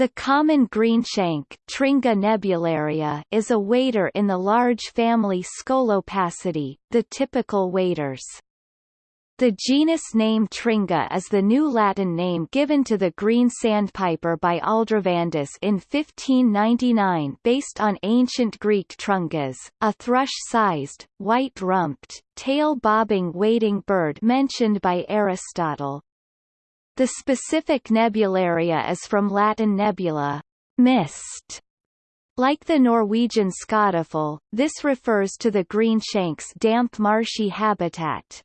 The common greenshank Tringa nebularia is a wader in the large family Scolopacidae, the typical waders. The genus name Tringa is the new Latin name given to the green sandpiper by Aldrovandus in 1599 based on ancient Greek trungas, a thrush-sized, white-rumped, tail-bobbing wading bird mentioned by Aristotle. The specific nebularia is from Latin nebula, mist. Like the Norwegian skoddefoll, this refers to the greenshank's damp marshy habitat.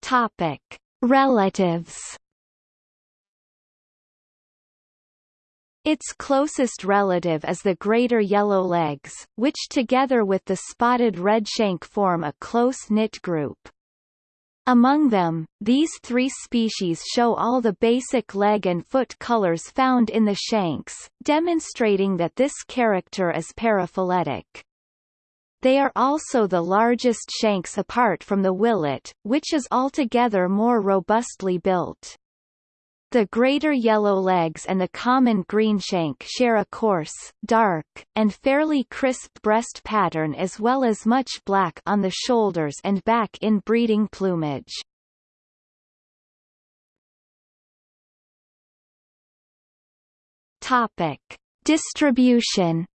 Topic: Relatives Its closest relative is the greater yellowlegs, which together with the spotted redshank form a close-knit group. Among them, these three species show all the basic leg and foot colors found in the shanks, demonstrating that this character is paraphyletic. They are also the largest shanks apart from the willet, which is altogether more robustly built. The greater yellowlegs and the common greenshank share a coarse, dark, and fairly crisp breast pattern as well as much black on the shoulders and back in breeding plumage. Topic. Distribution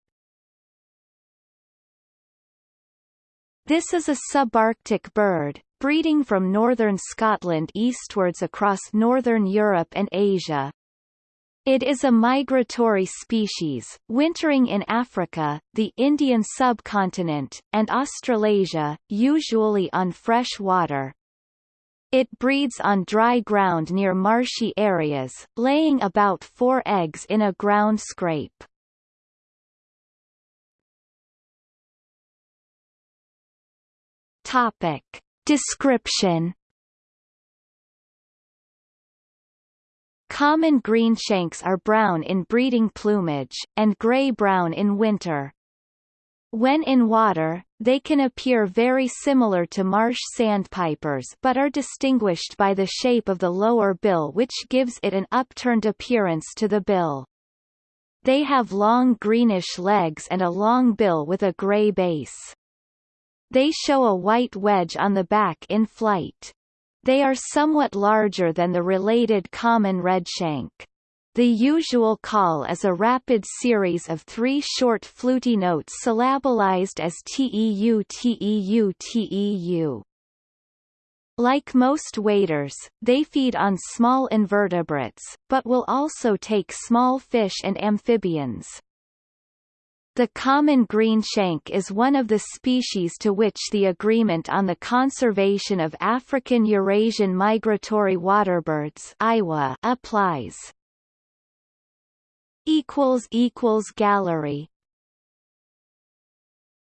This is a subarctic bird, breeding from northern Scotland eastwards across northern Europe and Asia. It is a migratory species, wintering in Africa, the Indian subcontinent, and Australasia, usually on fresh water. It breeds on dry ground near marshy areas, laying about four eggs in a ground scrape. Topic. Description Common greenshanks are brown in breeding plumage, and gray-brown in winter. When in water, they can appear very similar to marsh sandpipers but are distinguished by the shape of the lower bill which gives it an upturned appearance to the bill. They have long greenish legs and a long bill with a gray base. They show a white wedge on the back in flight. They are somewhat larger than the related common redshank. The usual call is a rapid series of three short fluty notes syllabalized as teu teu teu. Like most waders, they feed on small invertebrates, but will also take small fish and amphibians. The common greenshank is one of the species to which the Agreement on the Conservation of African Eurasian Migratory Waterbirds applies. Gallery